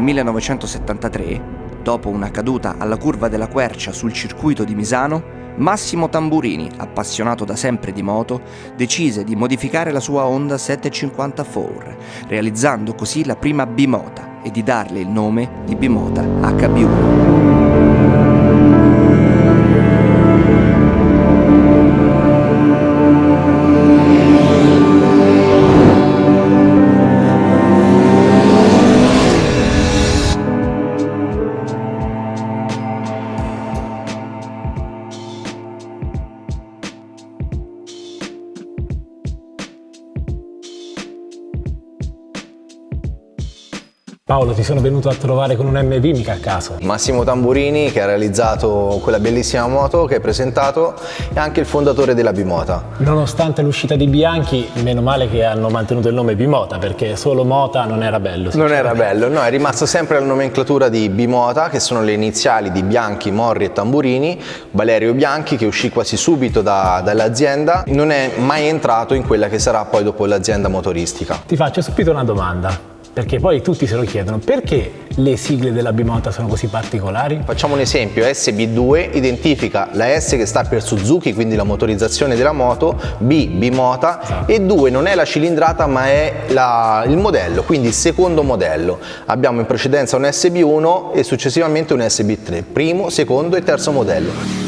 1973, dopo una caduta alla curva della Quercia sul circuito di Misano, Massimo Tamburini, appassionato da sempre di moto, decise di modificare la sua Honda 754, realizzando così la prima bimota e di darle il nome di bimota HB1. Sono venuto a trovare con un MV mica a caso. Massimo Tamburini che ha realizzato quella bellissima moto che hai presentato e anche il fondatore della Bimota. Nonostante l'uscita di Bianchi, meno male che hanno mantenuto il nome Bimota perché solo Mota non era bello. Non era bello, no, è rimasto sempre la nomenclatura di Bimota che sono le iniziali di Bianchi, Morri e Tamburini. Valerio Bianchi che uscì quasi subito da, dall'azienda non è mai entrato in quella che sarà poi dopo l'azienda motoristica. Ti faccio subito una domanda perché poi tutti se lo chiedono, perché le sigle della Bimota sono così particolari? Facciamo un esempio, SB2 identifica la S che sta per Suzuki, quindi la motorizzazione della moto, B Bimota esatto. e 2 non è la cilindrata ma è la, il modello, quindi il secondo modello. Abbiamo in precedenza un SB1 e successivamente un SB3, primo, secondo e terzo modello.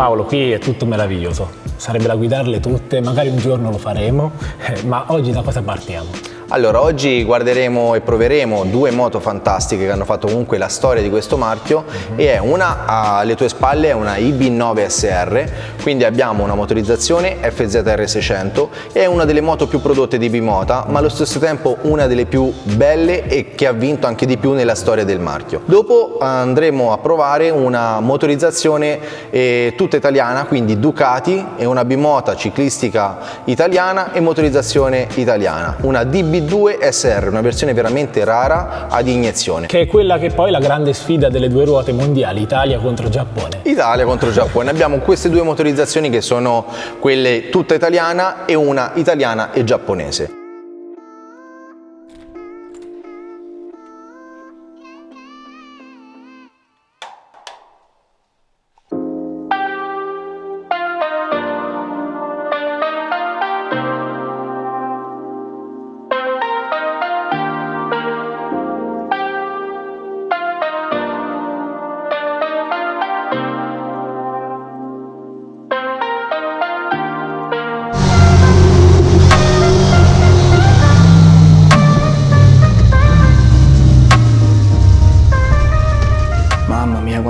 Paolo, qui è tutto meraviglioso sarebbe da guidarle tutte, magari un giorno lo faremo, eh, ma oggi da cosa partiamo? Allora, oggi guarderemo e proveremo due moto fantastiche che hanno fatto comunque la storia di questo marchio e è una alle tue spalle è una IB9 SR, quindi abbiamo una motorizzazione FZR 600 e è una delle moto più prodotte di Bimota, ma allo stesso tempo una delle più belle e che ha vinto anche di più nella storia del marchio. Dopo andremo a provare una motorizzazione eh, tutta italiana, quindi Ducati e una bimota ciclistica italiana e motorizzazione italiana, una DB 2 SR, una versione veramente rara ad iniezione. Che è quella che poi è la grande sfida delle due ruote mondiali, Italia contro Giappone. Italia contro Giappone. Abbiamo queste due motorizzazioni che sono quelle tutta italiana e una italiana e giapponese.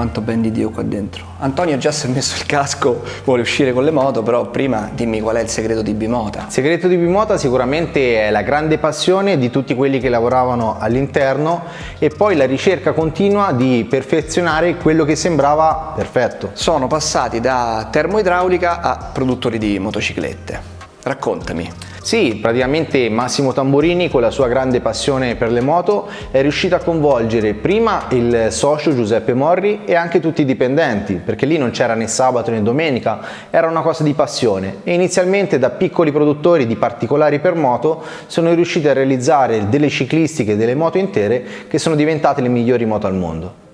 Quanto ben di Dio qua dentro. Antonio già si è messo il casco, vuole uscire con le moto, però prima dimmi qual è il segreto di Bimota. Il segreto di Bimota sicuramente è la grande passione di tutti quelli che lavoravano all'interno e poi la ricerca continua di perfezionare quello che sembrava perfetto. Sono passati da termoidraulica a produttori di motociclette. Raccontami. Sì, praticamente Massimo Tamburini con la sua grande passione per le moto è riuscito a coinvolgere prima il socio Giuseppe Morri e anche tutti i dipendenti, perché lì non c'era né sabato né domenica, era una cosa di passione e inizialmente da piccoli produttori di particolari per moto sono riusciti a realizzare delle ciclistiche, delle moto intere che sono diventate le migliori moto al mondo.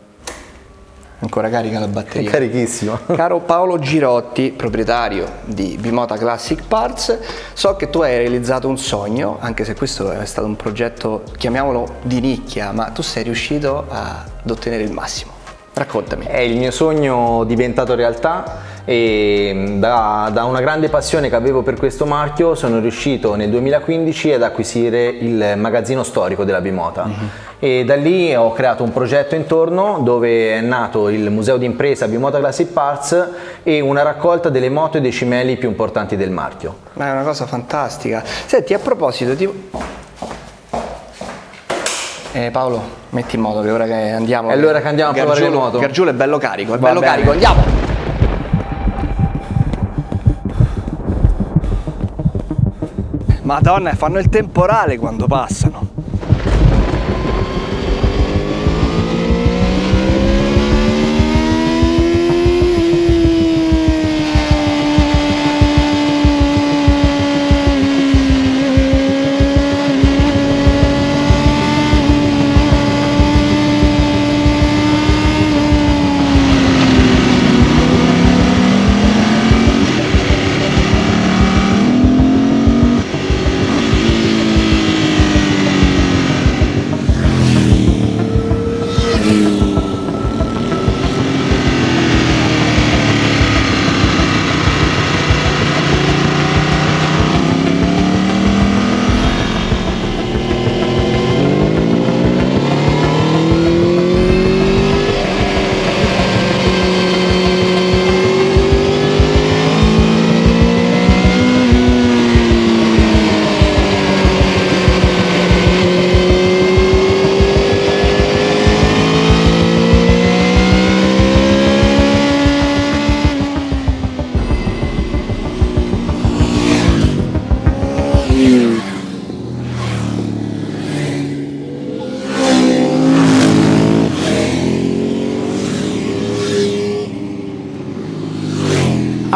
Ancora carica la batteria. Carichissimo. Caro Paolo Girotti, proprietario di Bimota Classic Parts, so che tu hai realizzato un sogno, anche se questo è stato un progetto, chiamiamolo di nicchia, ma tu sei riuscito ad ottenere il massimo. Raccontami. È il mio sogno diventato realtà e da, da, una grande passione che avevo per questo marchio sono riuscito nel 2015 ad acquisire il magazzino storico della Bimota uh mhm. E da lì ho creato un progetto intorno dove è nato il museo d'impresa Bimota Classic Parts e una raccolta delle moto e dei cimeli più importanti del marchio. Ma è una cosa fantastica. Senti, a proposito, ti... Eh, Paolo, metti in moto che ora che andiamo. È l'ora che andiamo a provare le moto. Gargiulo è bello carico, è Va bello bene. carico, andiamo! Madonna, fanno il temporale quando passano.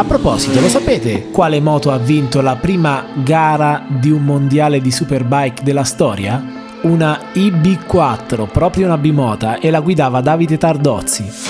A proposito, lo sapete quale moto ha vinto la prima gara di un mondiale di superbike della storia? Una IB4, proprio una bimota, e la guidava Davide Tardozzi.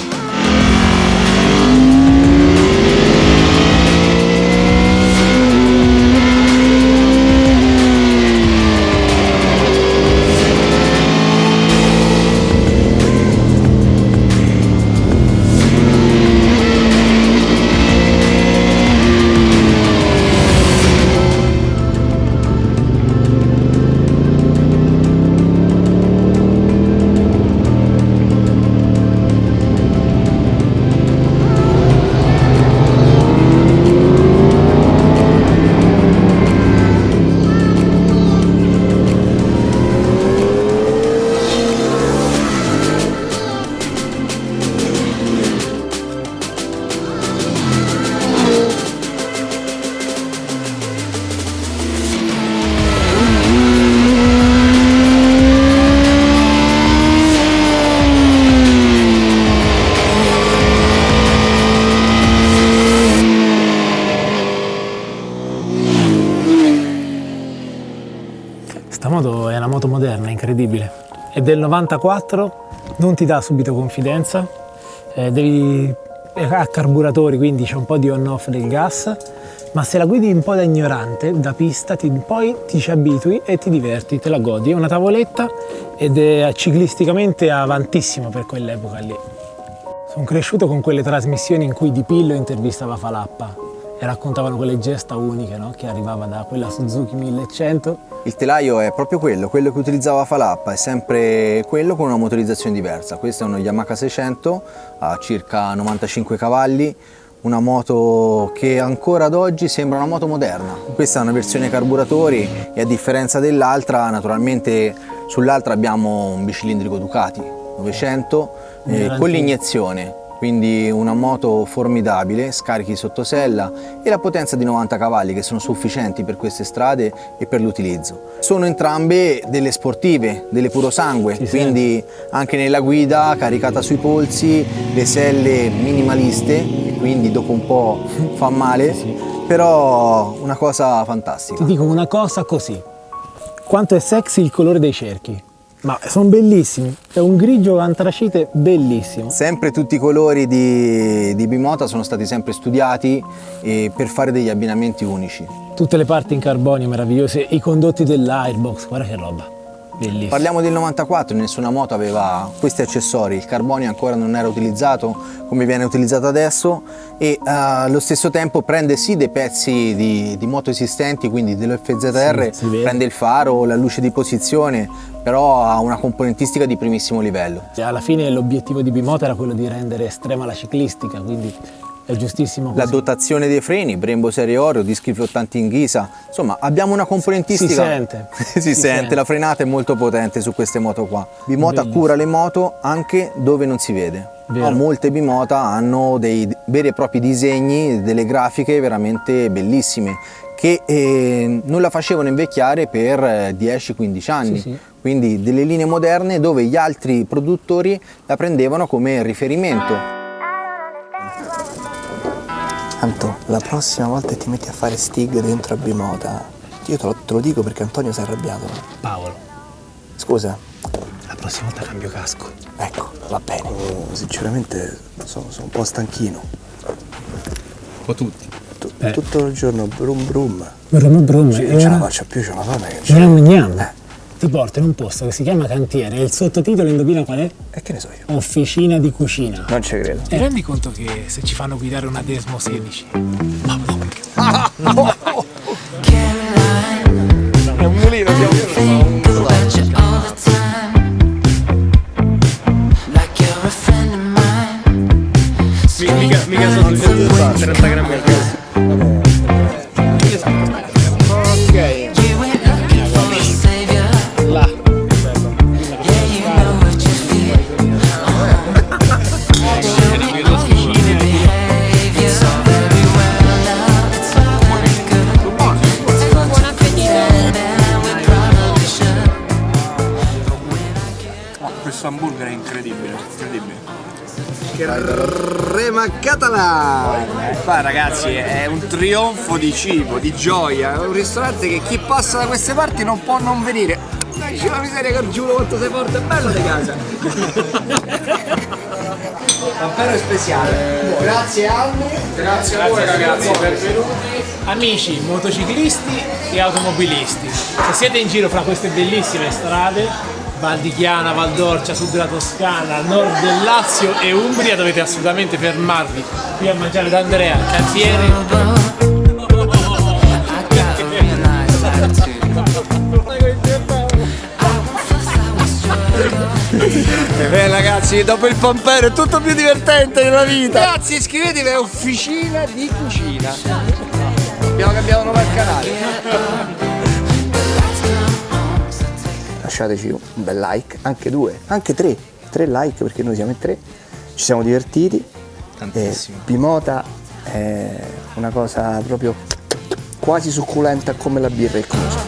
Incredibile. È del 94, non ti dà subito confidenza, eh, devi, ha carburatori quindi c'è un po' di on-off del gas, ma se la guidi un po' da ignorante, da pista, ti, poi ti ci abitui e ti diverti, te la godi. È una tavoletta ed è ciclisticamente avantissimo per quell'epoca lì. Sono cresciuto con quelle trasmissioni in cui Di Pillo intervistava Falappa e raccontavano quelle gesta uniche no? che arrivava da quella Suzuki 1100. Il telaio è proprio quello, quello che utilizzava Falappa, è sempre quello con una motorizzazione diversa. Questo è uno Yamaha 600 a circa 95 cavalli, una moto che ancora ad oggi sembra una moto moderna. Questa è una versione carburatori e a differenza dell'altra, naturalmente sull'altra abbiamo un bicilindrico Ducati 900 eh, con l'iniezione quindi una moto formidabile, scarichi sotto sella e la potenza di 90 cavalli che sono sufficienti per queste strade e per l'utilizzo. Sono entrambe delle sportive, delle purosangue, sì, quindi sì. anche nella guida caricata sui polsi, le selle minimaliste, quindi dopo un po' fa male, sì, però una cosa fantastica. Ti dico una cosa così, quanto è sexy il colore dei cerchi. Ma sono bellissimi, è un grigio antracite bellissimo. Sempre tutti i colori di, di Bimota sono stati sempre studiati eh, per fare degli abbinamenti unici. Tutte le parti in carbonio meravigliose, i condotti dell'airbox, guarda che roba. Bellissimo. Parliamo del 94, nessuna moto aveva questi accessori, il carbonio ancora non era utilizzato come viene utilizzato adesso e uh, allo stesso tempo prende sì dei pezzi di, di moto esistenti, quindi dell'FZR, sì, prende il faro, la luce di posizione, però ha una componentistica di primissimo livello. Alla fine l'obiettivo di Bimoto era quello di rendere estrema la ciclistica, quindi è giustissimo così. La dotazione dei freni, Brembo serie Oreo, dischi flottanti in ghisa, insomma abbiamo una componentistica. Si sente. si, si sente. sente, la frenata è molto potente su queste moto qua. Bimota Bellissimo. cura le moto anche dove non si vede. No, molte Bimota hanno dei veri e propri disegni, delle grafiche veramente bellissime che eh, non la facevano invecchiare per 10-15 eh, anni. Sì, sì. Quindi delle linee moderne dove gli altri produttori la prendevano come riferimento. Anto, la prossima volta ti metti a fare stig dentro a Bimota, io te lo, te lo dico perché Antonio si è arrabbiato. Paolo. Scusa? La prossima volta cambio casco. Ecco, va bene. Oh, sinceramente sono, sono, un po' stanchino. Un po' tutti. T eh. Tutto il giorno brum brum. Brum brum. Sì, eh, ce la faccio più, c'è una fame che c'è. Gnam. Eh ti porta in un posto che si chiama cantiere e il sottotitolo indovina qual è? E che ne so io? Officina di cucina. Non ci credo. Ti rendi conto che se ci fanno guidare una Desmo 16? Ah, no. È un mulino, siamo Mica, mica sono 30 grammi al hamburger è incredibile, incredibile. Crema catalana! Qua ragazzi è un trionfo di cibo, di gioia, è un ristorante che chi passa da queste parti non può non venire. Dai, c'è la miseria che giuro quanto sei forte e bello di casa! Davvero speciale! Grazie Anni! Grazie a voi ragazzi, benvenuti. Amici, motociclisti e automobilisti, se siete in giro fra queste bellissime strade, Val di Chiana, Val d'Orcia, sud della Toscana, nord del Lazio e Umbria, dovete assolutamente fermarvi qui a mangiare da Andrea, cantiere. E beh ragazzi, dopo il pompero è tutto più divertente nella vita! Ragazzi iscrivetevi a Officina di Cucina! Abbiamo cambiato nome al canale! Lasciateci un bel like, anche due, anche tre. Tre like perché noi siamo in tre. Ci siamo divertiti. Tantissimo. E Bimota è una cosa proprio quasi succulenta come la birra e il conosco.